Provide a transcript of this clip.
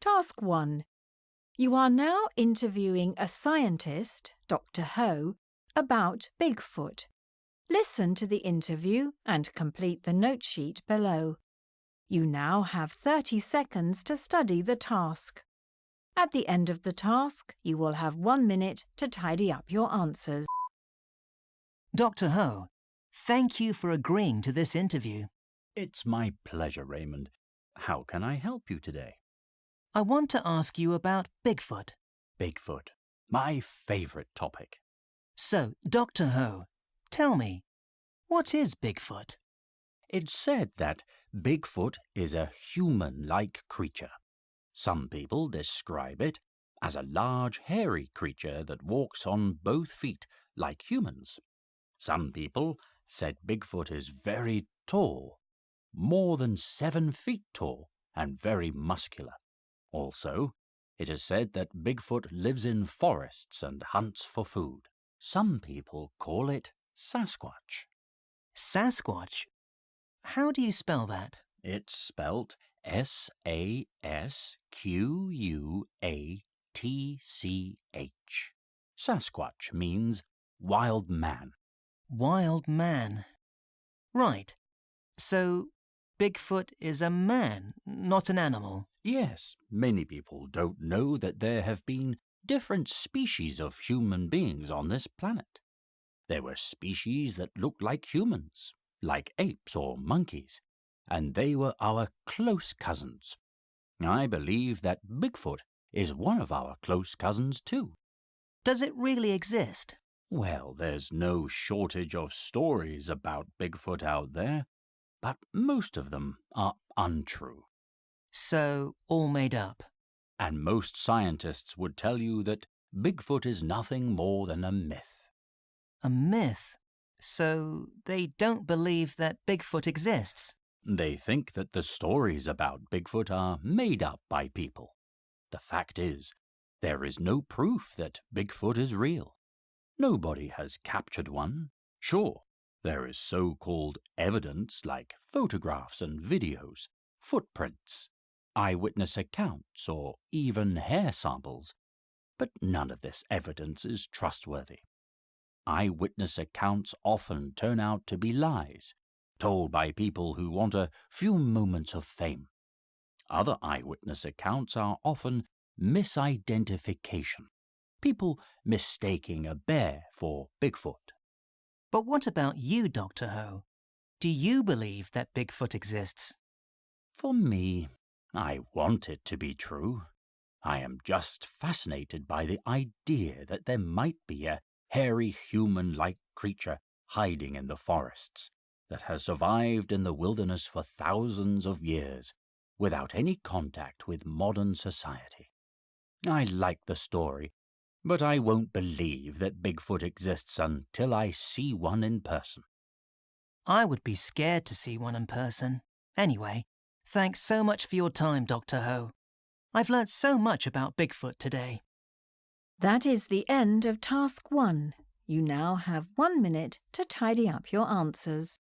Task 1. You are now interviewing a scientist, Dr. Ho, about Bigfoot. Listen to the interview and complete the note sheet below. You now have 30 seconds to study the task. At the end of the task, you will have one minute to tidy up your answers. Dr. Ho, thank you for agreeing to this interview. It's my pleasure, Raymond. How can I help you today? I want to ask you about Bigfoot. Bigfoot, my favorite topic. So, Dr. Ho, tell me, what is Bigfoot? It's said that Bigfoot is a human-like creature. Some people describe it as a large hairy creature that walks on both feet like humans. Some people said Bigfoot is very tall, more than seven feet tall, and very muscular. Also, it is said that Bigfoot lives in forests and hunts for food. Some people call it Sasquatch. Sasquatch? How do you spell that? It's spelt S A S Q U A T C H. Sasquatch means wild man. Wild man. Right. So, Bigfoot is a man, not an animal. Yes, many people don't know that there have been different species of human beings on this planet. There were species that looked like humans, like apes or monkeys, and they were our close cousins. I believe that Bigfoot is one of our close cousins too. Does it really exist? Well, there's no shortage of stories about Bigfoot out there, but most of them are untrue. So, all made up. And most scientists would tell you that Bigfoot is nothing more than a myth. A myth? So, they don't believe that Bigfoot exists? They think that the stories about Bigfoot are made up by people. The fact is, there is no proof that Bigfoot is real. Nobody has captured one. Sure, there is so-called evidence like photographs and videos, footprints, eyewitness accounts, or even hair samples. But none of this evidence is trustworthy. Eyewitness accounts often turn out to be lies, told by people who want a few moments of fame. Other eyewitness accounts are often misidentification, people mistaking a bear for Bigfoot. But what about you, Dr. Ho? Do you believe that Bigfoot exists? For me, I want it to be true. I am just fascinated by the idea that there might be a hairy human-like creature hiding in the forests that has survived in the wilderness for thousands of years without any contact with modern society. I like the story, but I won't believe that Bigfoot exists until I see one in person. I would be scared to see one in person. Anyway, thanks so much for your time, Dr. Ho. I've learnt so much about Bigfoot today. That is the end of Task 1. You now have one minute to tidy up your answers.